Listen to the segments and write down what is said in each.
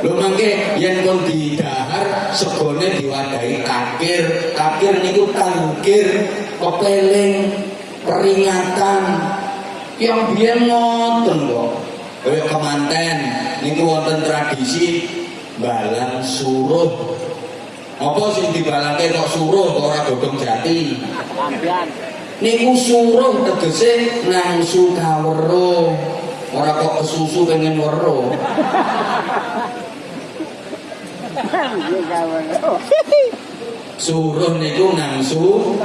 Lho mangke yen pun didahar segone diwadahi kakir. Kakir niku tangkir, kepeling, peringatan. Yang biyen ngoten kok. Kaya kemanten niku wonten tradisi balang suruh. Apa sing dibalangke kok suruh kok ora godhong jati? Niku suruh tegese nangsu kawero. Ora kok kesusu pengen weruh. suruh niku nangsu.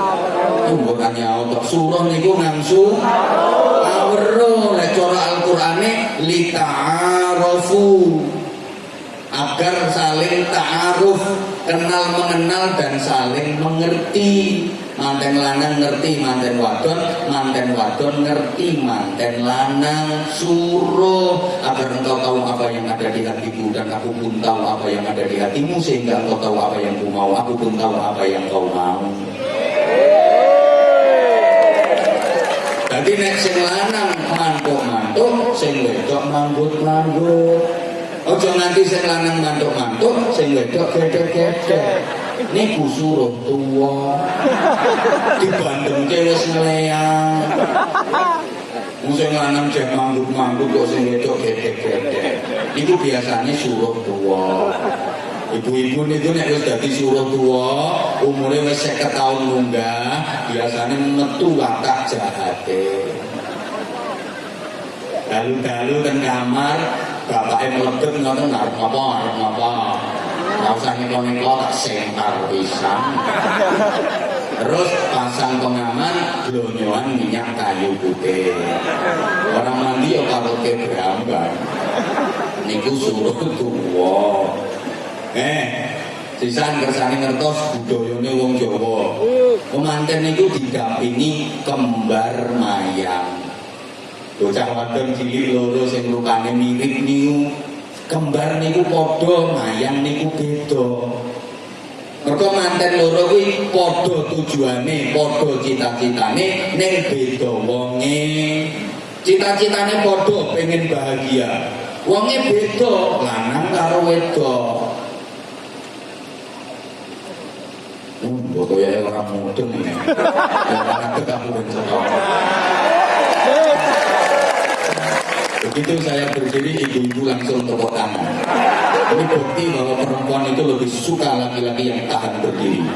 Tumbukannya Allah suruh niku nangsu. Awruh cara Al-Qurane li ta'arufu agar saling ta'aruf kenal mengenal dan saling mengerti. Manten lanang ngerti manten wadon manten wadon ngerti manten lanang suruh agar engkau tahu apa yang ada di hatiku dan aku pun tahu apa yang ada di hatimu sehingga engkau tahu apa yang ku mau aku pun tahu apa yang kau mau. Jadi nek sing lanang mantuk-mantuk sing wedok manggut-manggut. Ojo nanti sing lanang mantuk-mantuk, sing wedok gedhe-gedhe. Niku suruh tuwa. Dibandengke wis ngleang. Sing lanang jek mangguk-mangguk kok sing wedok gedhe-gedhe. Niku biasanya suruh tuwa. Ibu-ibu niku nek wis dadi suruh tuwa, umure wis 50 tahun munggah, biasanya metu watak jahate. Dalu-dalu ten kamar, bapaknya meledet ngono ngarep apa ngarep apa usah ngeklo-ngeklo tak sentar pisang terus pasang pengaman blonyoan minyak kayu putih. Orang mandi ya karo ke berambang niku suruh tuwa. Eh sisan kersane ngertos budayane wong Jawa. Pemanten niku didampingi kembar mayang. Bocah wadon cilik loro sing rupane mirip niku kembar niku padha mayang niku beda mergo manten loro kuwi padha tujuane padha cita-citane ning beda wonge cita-citane padha pengen bahagia wonge beda lanang karo wedok Hmm, foto ya orang mudeng. Yang kamu bencana. Begitu saya berdiri, ibu-ibu langsung tepuk tangan. Ini bukti bahwa perempuan itu lebih suka laki-laki yang tahan berdiri.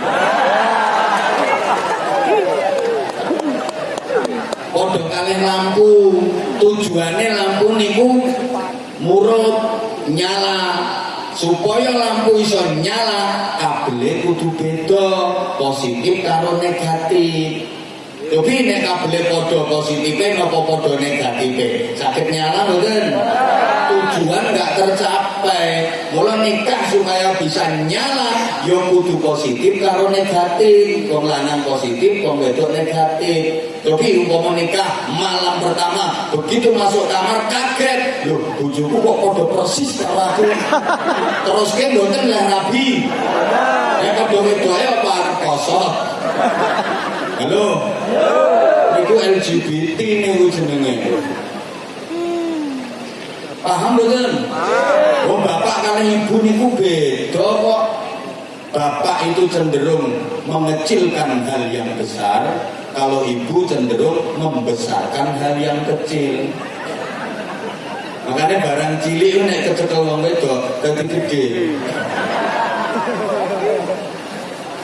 Podok kalian lampu, tujuannya lampu niku murut nyala supaya lampu iso nyala kabel kudu beda positif karo negatif tapi nek kabel podo positifnya nopo podo negatifnya sakit nyala mungkin tujuan nggak tercapai. Mulai nikah supaya bisa nyala yang kudu positif karo negatif. Wong lanang positif wong wedok negatif. Tapi umpama nikah malam pertama begitu masuk kamar kaget. Loh bujuku kok podo persis karo aku? Terus kan boten lah nabi. Ya podo wedok apa? Kosong Halo. Niku LGBT niku jenenge. Paham mboten? Oh, bapak kali ibu niku beda kok. Bapak itu cenderung mengecilkan hal yang besar, kalau ibu cenderung membesarkan hal yang kecil. Makanya barang cilik nek kecekel wong wedok dadi gede.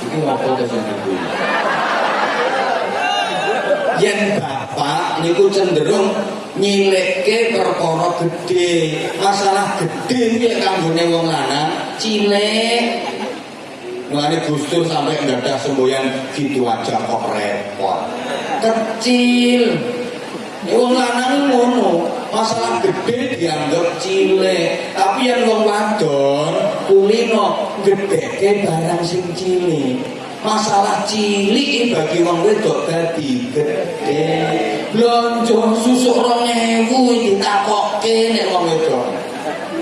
Itu apa to sing yen bapak niku cenderung nyileke perkara gede masalah gede kuwi kanggone wong lanang cilik Mulane Gustur sampai nggak semboyan gitu aja kok repot. Kecil. Wong lanang ngono, masalah gede dianggap cilik, tapi yang wong wadon kulino gedeke barang sing cilik masalah cilik bagi wong wedok dadi gede. Blonjo susuk 2000 ditakokke nek wong wedok.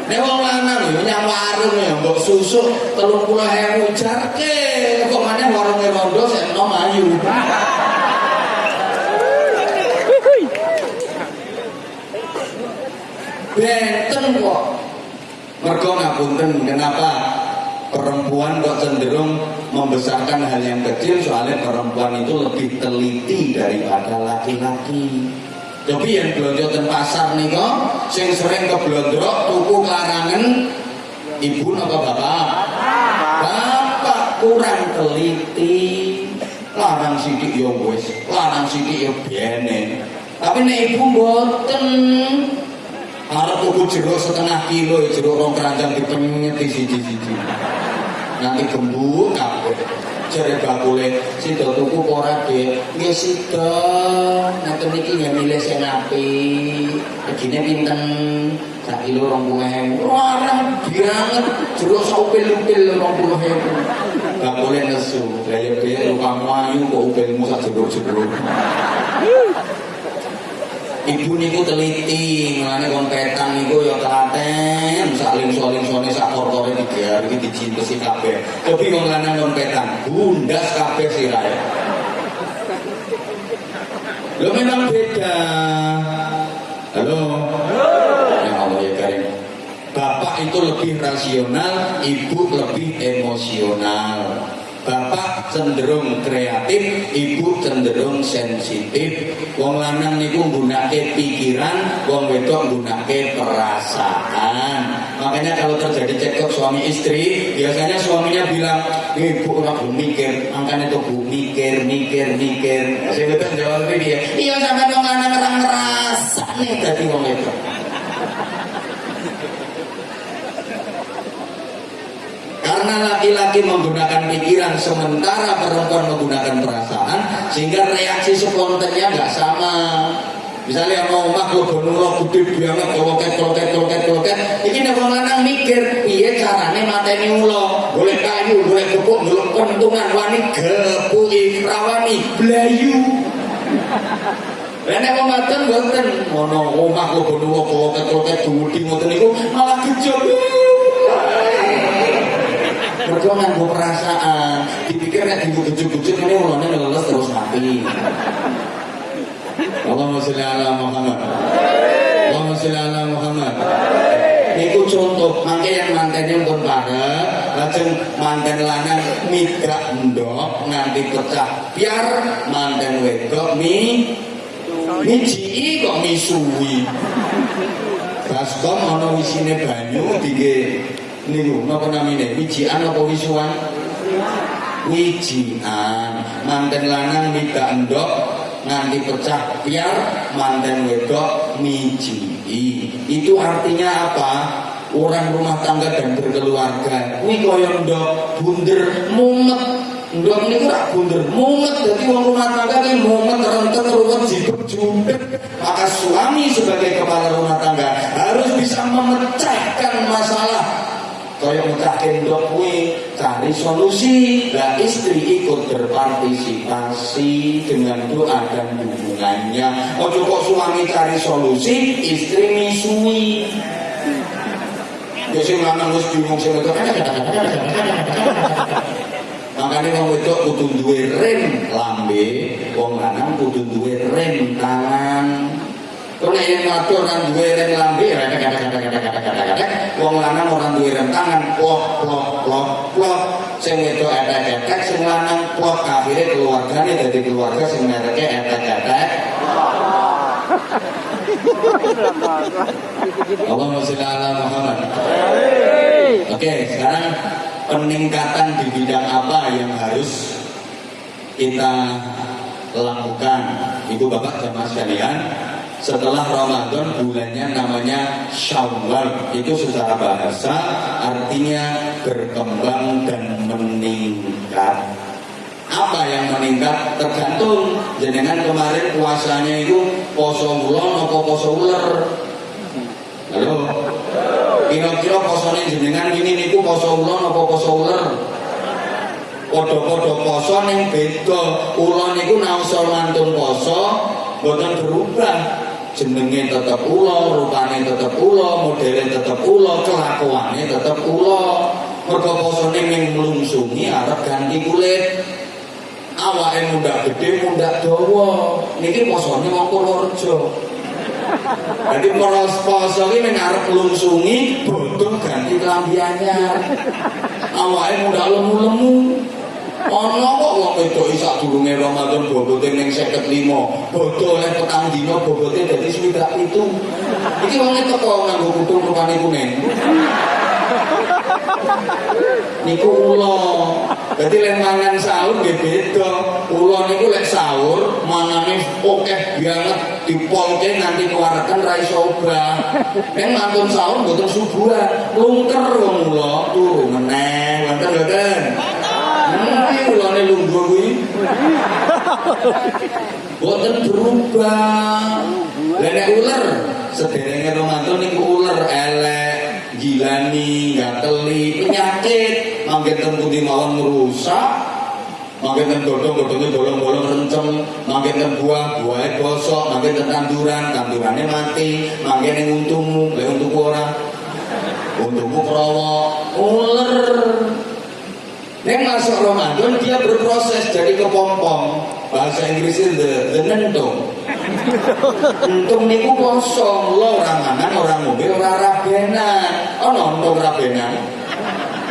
Nek wong lanang yo nyang warung ya mbok susuk 30000 jarke kok maneh warunge rondo sik enom ayu. Benten kok. Mergo ngapunten kenapa perempuan kok cenderung membesarkan hal yang kecil soalnya perempuan itu lebih teliti daripada laki-laki. Tapi yang belanja di pasar nih kok, sing sering keblondrok tuku larangan ibu apa bapak? Bapak kurang teliti. Larang sidik ya wis, larang sidik ya biene. Tapi nek ibu mboten Arep tuku jeruk setengah kilo, jeruk rong keranjang dipenyet di siji-siji. Nanti gembuk kabeh. Jare bakule sida tuku ora, Dik? Nggih sida. Ngaten iki ya milih sing apik. Regine pinten? Sak kilo 20.000. Ora banget. Jeruk saupil-upil 20.000. Bakule nesu. Lah ya Dik, lukamu ayu kok upilmu sak jeruk-jeruk. Ibu niku teliti, mulane kon petang niku ya telaten, sak lingso-lingsone sak kortore digear iki dicintesi kabeh. Tapi wong lanang kon petang, bundas kabeh sirahe. Lo memang beda. Halo. Ya Allah ya Karim. Bapak itu lebih rasional, ibu lebih emosional. Bapak cenderung kreatif, ibu cenderung sensitif. Wong lanang niku nggunakake pikiran, wong wedok nggunakake perasaan. Makanya kalau terjadi cekcok suami istri, biasanya suaminya bilang, "Ibu ora mikir." Makanya tuh bu mikir, mikir, mikir. Saya wedok jawab dia, "Iya sampe wong lanang ora ngrasane dadi wong wedok." Karena laki-laki menggunakan pikiran sementara perempuan menggunakan perasaan sehingga reaksi spontannya nggak sama. Misalnya mau omah klobonuro gede banget kloket kloket kloket kloket. Iki nek lanang mikir piye carane mateni ula. Boleh kayu, boleh gepuk, boleh kentungan wani gepuki rawani blayu. Lah nek wong wadon mboten ngono omah klobonuro kloket kloket duwudi ngoten niku malah gejol. Mergo nganggo perasaan, dipikir nek dibujuk-bujuk ini ulane leles terus mati. Allahumma sholli ala Muhammad. Allahumma sholli ala Muhammad. Niku contoh, mangke yang mantennya pun parek, lajeng manten lanang migrak ndok nganti pecah. Biar manten wedok mi miji kok misui. Baskom ana wisine banyu dige niku napa namine? Wijian apa wisuan? Wijian manten lanang mita endok nganti pecah biar manten wedok miji. Itu artinya apa? Orang rumah tangga dan berkeluarga. Kuwi kaya ndok bunder mumet. Ndok niku rak bunder mumet. Dadi wong rumah tangga ki mumet rentet ruwet jibet jumpet maka suami sebagai kepala rumah tangga harus bisa memecahkan masalah kaya mecahke ndok kuwi cari solusi lah istri ikut berpartisipasi dengan doa dan hubungannya ojo kok suami cari solusi istri misui. Ya sing lanang wis bingung sing wedok. Makanya wong wedok kudu duwe rem lambe wong lanang kudu duwe rem tangan Kau yang ngatur orang duwe rem lambe, wong lanang orang duwe rem tangan, plok plok plok plok. Sing itu etek etek, sing lanang plok. Akhirnya keluarganya dari keluarga sing mereknya etek etek. Allahumma sholli ala Muhammad. Oke, sekarang peningkatan di bidang apa yang harus kita lakukan, ibu bapak jamaah sekalian? Setelah Ramadan bulannya namanya Syawal. Itu secara bahasa artinya berkembang dan meningkat. Apa yang meningkat? Tergantung. Jenengan kemarin puasanya itu poso bulan atau poso ular? Halo? Kira-kira posone jenengan ini niku poso bulan atau poso ular? Podo-podo poso ning beda. Ulo niku naosa mantun poso boten berubah jenenge tetep ulo, rupane tetep ulo, modelnya tetep ulo, kelakuannya tetep ulo. Mergo posone ning mlungsungi arep ganti kulit. Awake mundak gede, mundak dawa. Niki posone wong Purworejo. Jadi poros poso ini mengarep melungsungi, bodoh ganti kelambi anyar. Awalnya muda lemu-lemu. Ono kok wong wedok isak durunge Ramadan bobote ning 55. Bodoh oleh petang dina bobote dadi swidak itu. Iki wong teko nganggo kutung rupane kuning. Niku ula. Dadi lek mangan sahur nggih beda. Ula niku lek sahur mangane akeh banget dipolke nganti keluarkan ra iso obah. Nek mantun sahur mboten subuhan, lungker wong ula turu meneh. Wonten mboten? Nanti ulane lungguh kuwi. Boten berubah. Lah nek ular sederenge Ramadan niku ular elek, gilani, gateli, penyakit, mangke ten pundi mawon ngrusak. Mangke ten godhong-godhonge bolong-bolong rencem, mangke ten buah, buahe bosok, mangke tanduran, tandurane mati, mangke ning untumu, lek untuku ora. Prawa, ular. Nek masuk Ramadan dia berproses jadi kepompong. Bahasa Inggrisnya the, the nentung. Entung niku kosong, lo orang mangan, orang mobil, orang rabenan. Oh nonton rabenan.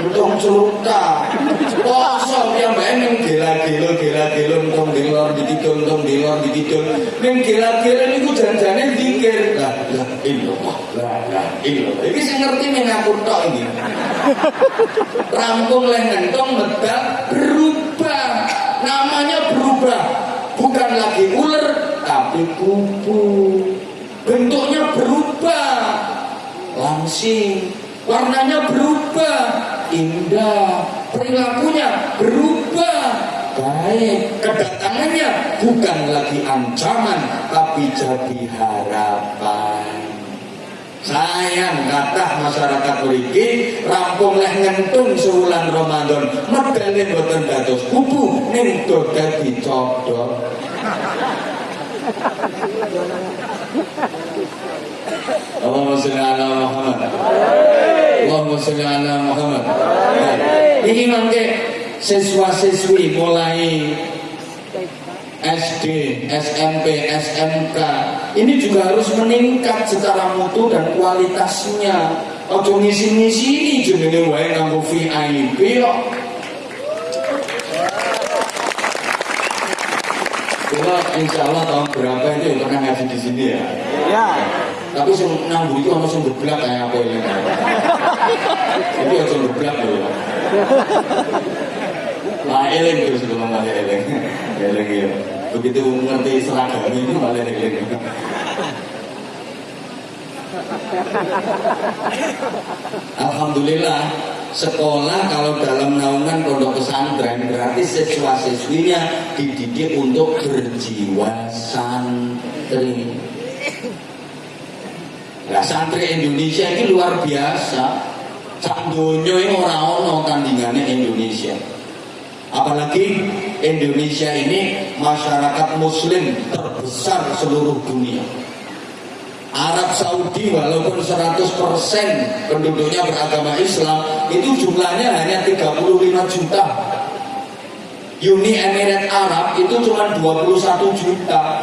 Entung celuta. Kosong yang bae ning gila-gila gila-gila entung dilor dikidul entung dilor dikidul. Ning gila-gila niku janjane zikir. La la illallah. La la illallah. Iki sing ngerti ning aku tok iki. Rampung leh ngentong medal berubah. Namanya berubah. Bukan lagi ular tapi kupu. Bentuknya berubah. Langsing. Warnanya berubah. Indah. Perilakunya berubah. Baik, kedatangannya bukan lagi ancaman, tapi jadi harapan. Sayang kata masyarakat mriki rampung leh ngentung sewulan Ramadan medale boten dados kupu ning dadi codot. Allahumma sholli ala Muhammad. Allahumma sholli ala Muhammad. Nah, Ini mangke siswa-siswi mulai SD, SMP, SMK ini juga harus meningkat secara mutu dan kualitasnya. Ojo ngisi-ngisi ini jenenge wae nganggo VIP kok. Insya Allah tahun berapa itu pernah ngaji di sini ya. Ya. Tapi sing nanggu itu sing geblak kayak apa ini. Itu aja geblak lho. Lah eling terus kalau malah eling. Eling ya. Begitu ngerti seragam ini malah eling. Alhamdulillah sekolah kalau dalam naungan pondok pesantren berarti siswa siswinya dididik untuk berjiwa santri. Nah santri Indonesia ini luar biasa. Sak donya ini ora ono tandingannya Indonesia. Apalagi Indonesia ini masyarakat muslim terbesar seluruh dunia. Arab Saudi walaupun 100% penduduknya beragama Islam itu jumlahnya hanya 35 juta. Uni Emirat Arab itu cuma 21 juta.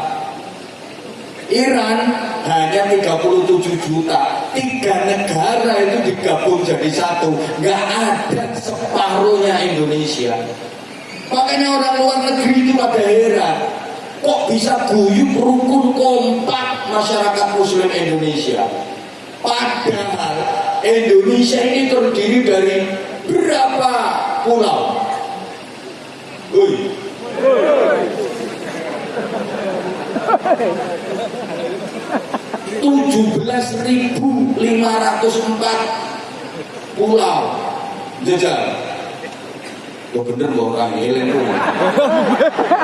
Iran hanya 37 juta. Tiga negara itu digabung jadi satu. Nggak ada separuhnya Indonesia. Makanya orang luar negeri itu pada heran. Kok bisa guyup rukun kompak masyarakat muslim Indonesia? Padahal Indonesia ini terdiri dari berapa pulau? Woi, 17.504 pulau. Jajal. Lo bener lo orang elengku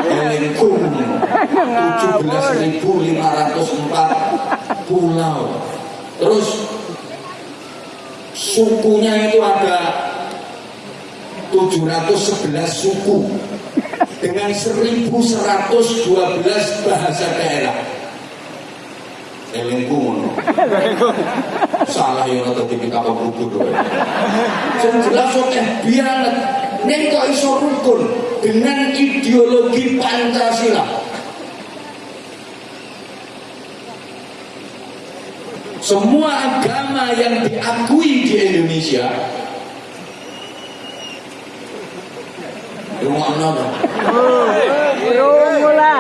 Elengku 17.504 pulau. Terus sukunya itu ada 711 suku dengan 1112 bahasa daerah elengku ngono salah ya atau tipe kapal bubur yang jelas oke biar nih kok iso rukun dengan ideologi Pancasila. Semua agama yang diakui di Indonesia rumah apa? Rumah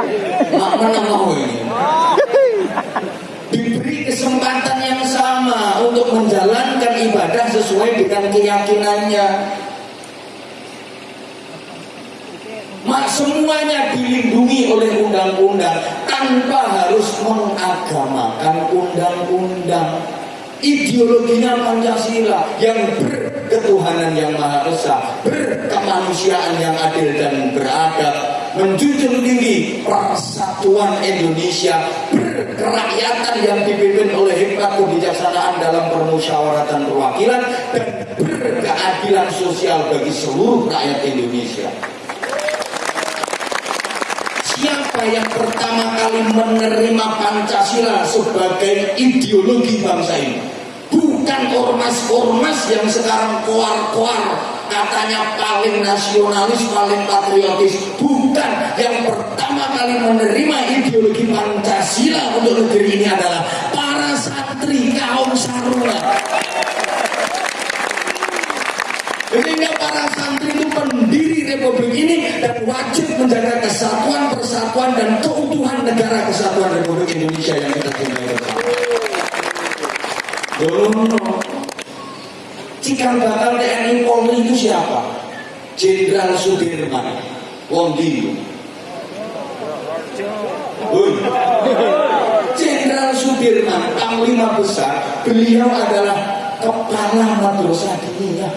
Mana mau ini? Untuk menjalankan ibadah sesuai dengan keyakinannya. Mak semuanya dilindungi oleh undang-undang tanpa harus mengagamakan undang-undang. Ideologinya Pancasila yang berketuhanan yang Maha Esa, berkemanusiaan yang adil dan beradab, menjunjung tinggi persatuan Indonesia, berkerakyatan yang dipimpin oleh hikmat kebijaksanaan dalam permusyawaratan perwakilan dan berkeadilan sosial bagi seluruh rakyat Indonesia. Siapa yang pertama kali menerima Pancasila sebagai ideologi bangsa ini? Bukan ormas-ormas yang sekarang koar-koar katanya paling nasionalis, paling patriotis. Bukan. Yang pertama kali menerima ideologi Pancasila untuk negeri ini adalah para santri kaum sarungan. Sehingga para santri itu pendiri republik ini dan wajib menjaga kesatuan, persatuan dan keutuhan negara kesatuan Republik Indonesia yang kita cintai bersama. Cikal bakal TNI Polri itu siapa? Jenderal Sudirman. Wong Dio. Jenderal Sudirman, panglima besar, beliau adalah kepala madrasah diniyah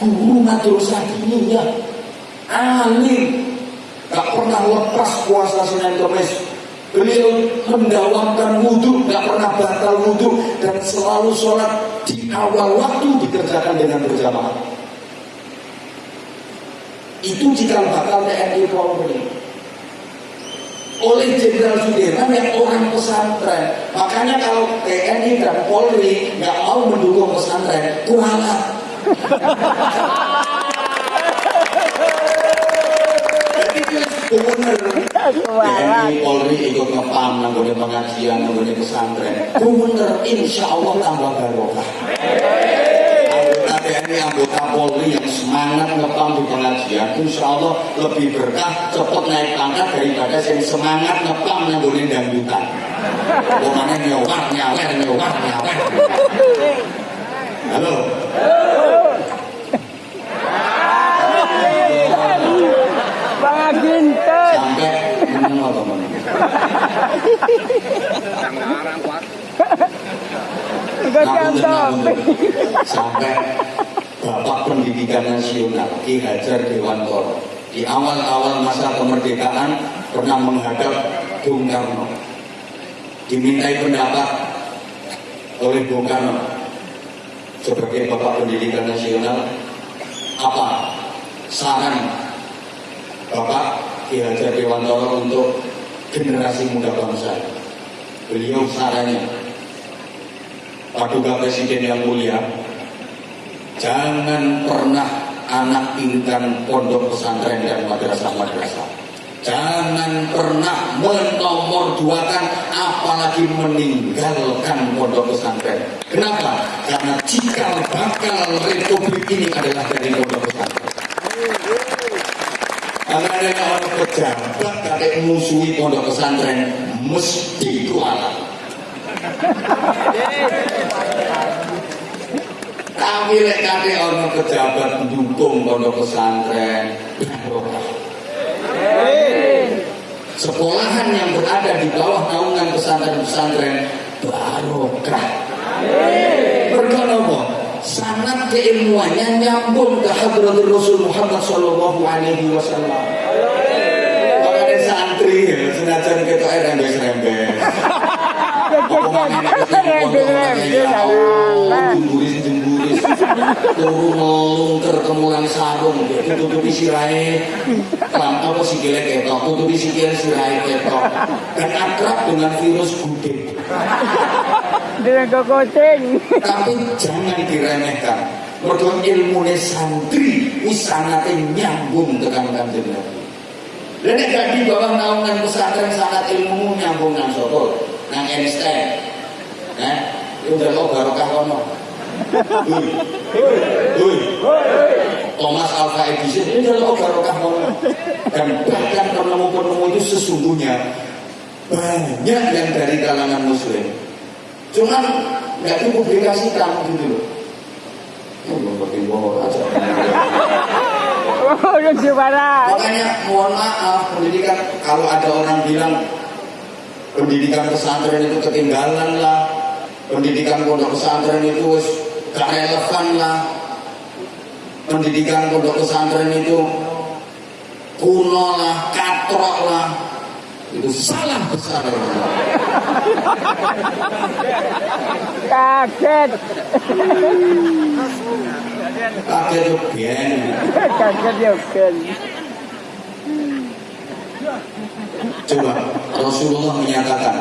guru madrasah diniyah alim. Gak pernah lepas puasa Senin Kemis beliau mendawamkan wudhu gak pernah batal wudhu dan selalu sholat di awal waktu dikerjakan dengan berjamaah itu jika bakal TNI Polri oleh Jenderal Sudirman yang orang pesantren. Makanya kalau TNI dan Polri nggak mau mendukung pesantren kualat bener TNI Polri ikut ngepam nanggone pengajian nanggone pesantren. Bener insya Allah tambah barokah anggota Polri yang semangat ngepam di pengajian insya Allah lebih berkah cepet naik pangkat daripada yang semangat ngepam nanggone dangdutan. Pokoknya nyawar nyawer nyawar nyawer halo? Bang? Ginten. sampai menang apa Enggak sampai Bapak Pendidikan Nasional Ki Hajar Dewantoro. Di awal-awal masa kemerdekaan pernah menghadap Bung Karno. Dimintai pendapat oleh Bung Karno. Sebagai Bapak Pendidikan Nasional apa saran Bapak Ki Hajar Dewantoro untuk generasi muda bangsa? Beliau sarannya Paduka Presiden yang mulia, jangan pernah anak intan pondok pesantren dan madrasah-madrasah. Jangan pernah menomorduakan apalagi meninggalkan pondok pesantren. Kenapa? Karena cikal bakal republik ini adalah dari pondok pesantren. Karena ada orang pejabat kadek musuhi pondok pesantren mesti kualat. Tapi lek kate ono pejabat mendukung pondok pesantren. Sekolahan yang berada di bawah naungan pesantren-pesantren barokah. Apa? Sanat keilmuannya nyambung ke hadratul Rasul Muhammad Sallallahu Alaihi Wasallam. Makanya santri ya, senajan kita air rembes-rembes. jemburis-jemburis turu ngelungker kemulan sarung tutupi sirai lampu apa sikilnya ketok tutupi sikil sirai ketok. Dan akrab dengan virus gudeg. Dengan kokoceng. tapi jangan diremehkan. Mergo ilmune santri wis sanate nyambung tekan kanjeng Nabi dan gak di bawah naungan pesantren sangat ilmu nyambung nang soto nang Einstein. Eh Itu njaluk barokah kono. Hoi. Hoi. Thomas Alva Edison ini njaluk barokah. Dan bahkan penemu-penemu itu sesungguhnya banyak yang dari kalangan muslim. Cuman nggak dipublikasikan gitu loh. Oh. Oh. Makanya mohon maaf pendidikan kalau ada orang bilang pendidikan pesantren itu ketinggalan lah, pendidikan pondok pesantren itu gak relevan lah, pendidikan pondok pesantren itu kuno lah, katrok lah, itu salah besar. Kaget. Kaget tuh biyen. Kaget ya kan. Coba Rasulullah menyatakan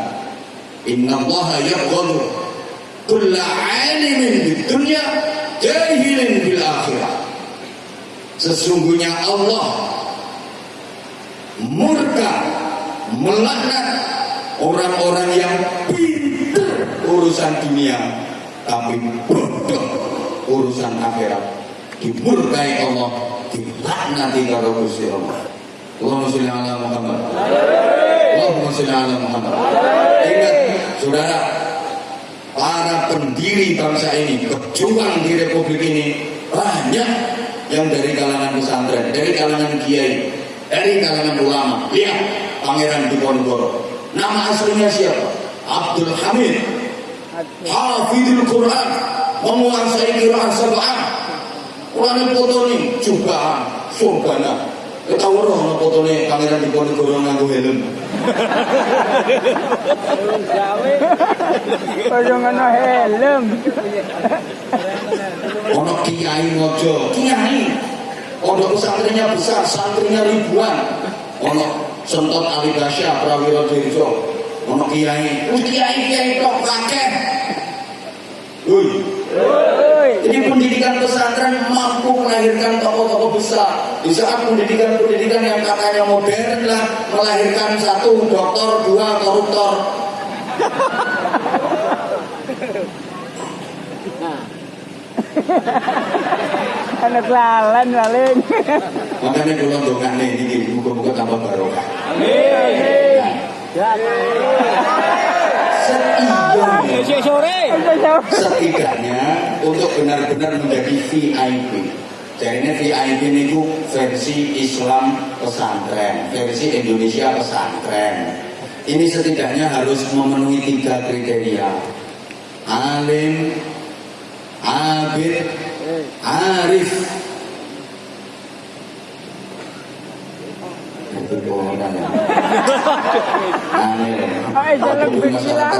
Inna Allah yabghadu kulla alimin di dunia jahilin bil akhirah Sesungguhnya Allah murka melaknat orang-orang yang pintar urusan dunia tapi bodoh urusan akhirat. Dimurkai Allah dilaknati karo Gusti Allah. Allahumma sholli ala Muhammad. Allahumma sholli ala Muhammad. Ingat saudara para pendiri bangsa ini pejuang di republik ini banyak yang dari kalangan pesantren dari kalangan kiai dari kalangan ulama. Lihat Pangeran Diponegoro. Nama aslinya siapa? Abdul Hamid. Hafidul Quran. Menguasai Quran sab'ah. Quran foto nih jubahan surbana ketawa roh foto nih Pangeran Diponegoro nganggo helm. Kaya ngono helm. ono kiai mojo. Kiai? Pondok pesantrennya besar santrinya ribuan. Ono sentot Ali Basya Prawiro Dirjo ono kiai. Kiai kiai tok kakek Woi, Oi. jadi pendidikan pesantren mampu melahirkan tokoh-tokoh besar. Di saat pendidikan-pendidikan yang katanya modern lah melahirkan satu dokter, dua koruptor. Anak lalan paling. Makanya kalau dongane ini, muka-muka tambah barokah. Setidaknya, Esok sore. setidaknya untuk benar-benar menjadi VIP. Jadi VIP itu versi Islam pesantren, versi Indonesia pesantren. Ini setidaknya harus memenuhi tiga kriteria. Alim, abid, arif. Itu. Alim. Masyarakat